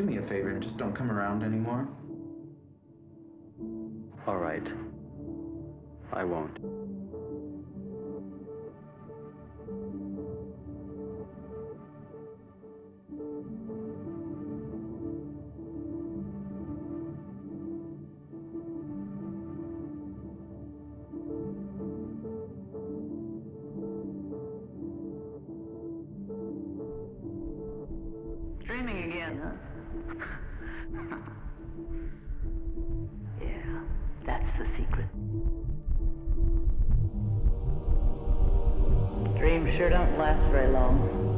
do me a favor and just don't come around anymore? All right. I won't. Dreaming again, huh? Dreams sure don't last very long.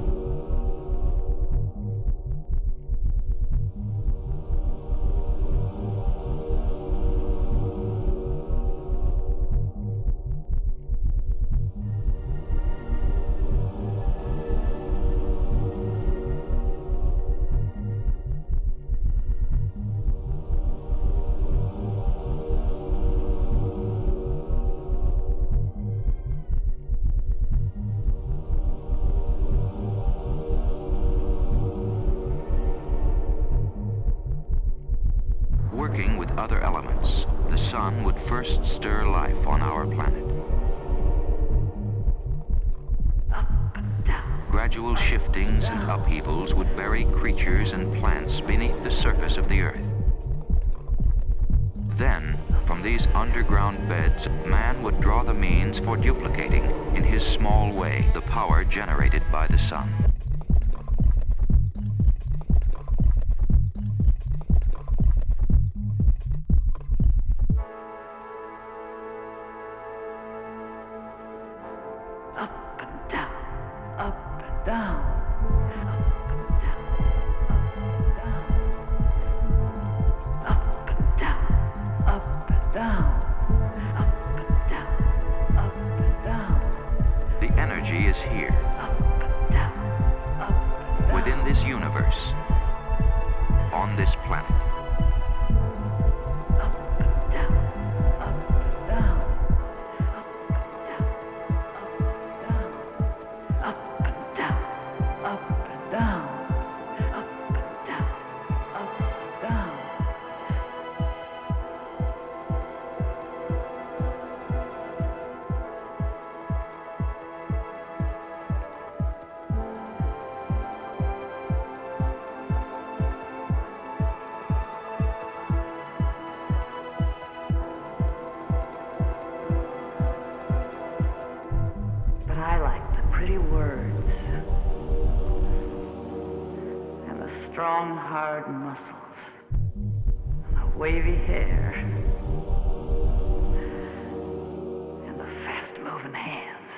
Other elements, the sun would first stir life on our planet. Gradual shiftings and upheavals would bury creatures and plants beneath the surface of the Earth. Then, from these underground beds, man would draw the means for duplicating, in his small way, the power generated by the sun. And down. The energy is here, Up up down. within this universe, on this planet. Strong, hard muscles and the wavy hair and the fast-moving hands.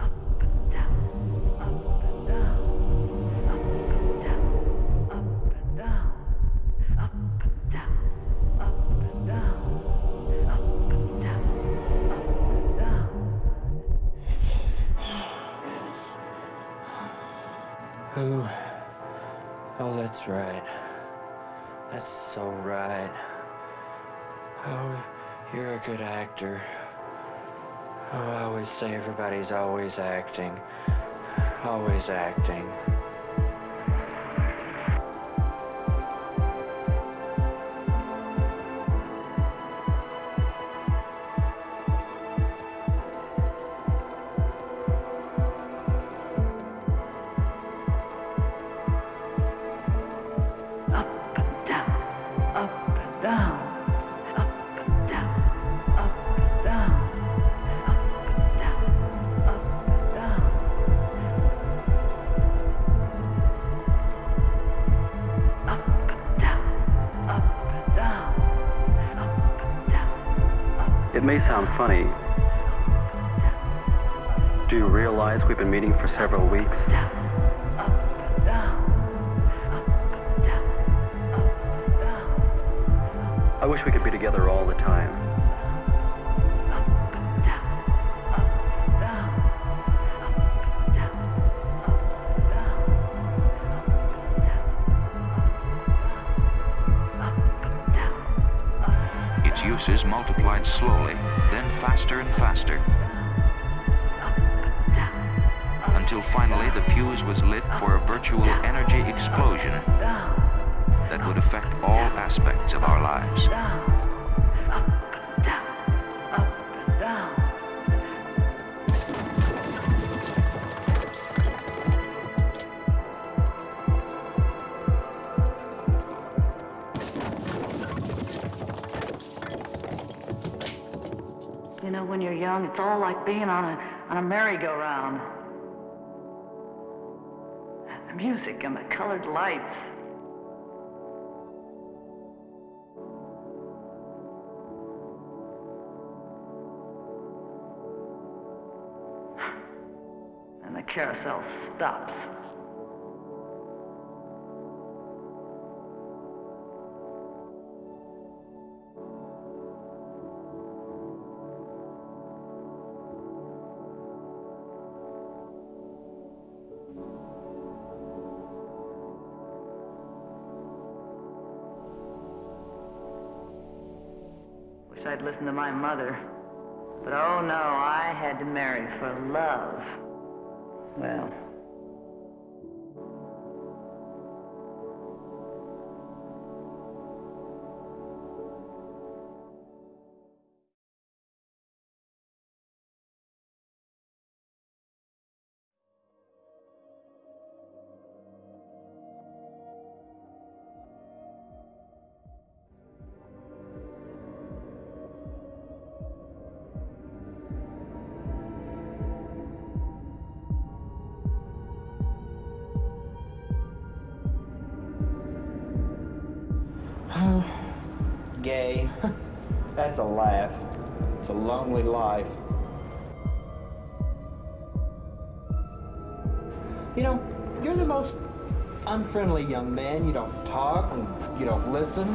Up and down, up and down, up and down, up and down, up and down, up and down, up and down, up and down. Oh, oh, that's right. That's so right. Oh, you're a good actor. Oh, I always say everybody's always acting. Always acting. May sound funny. Do you realize we've been meeting for several weeks? I wish we could be together all the time. Slowly, then faster and faster, until finally the fuse was lit for a virtual energy explosion that would affect all aspects of our lives. You're young, it's all like being on a on a merry-go-round. The music and the colored lights. And the carousel stops. I'd listen to my mother. But oh no, I had to marry for love. Well. Gay. That's a laugh. It's a lonely life. You know, you're the most unfriendly young man. You don't talk and you don't listen.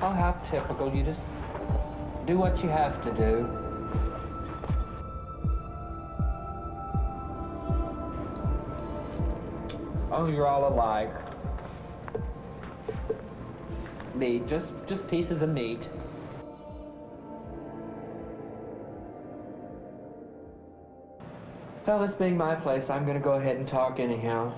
Oh, how typical. You just do what you have to do. Oh, you're all alike. Meat, just just pieces of meat. Well, this being my place, I'm gonna go ahead and talk anyhow.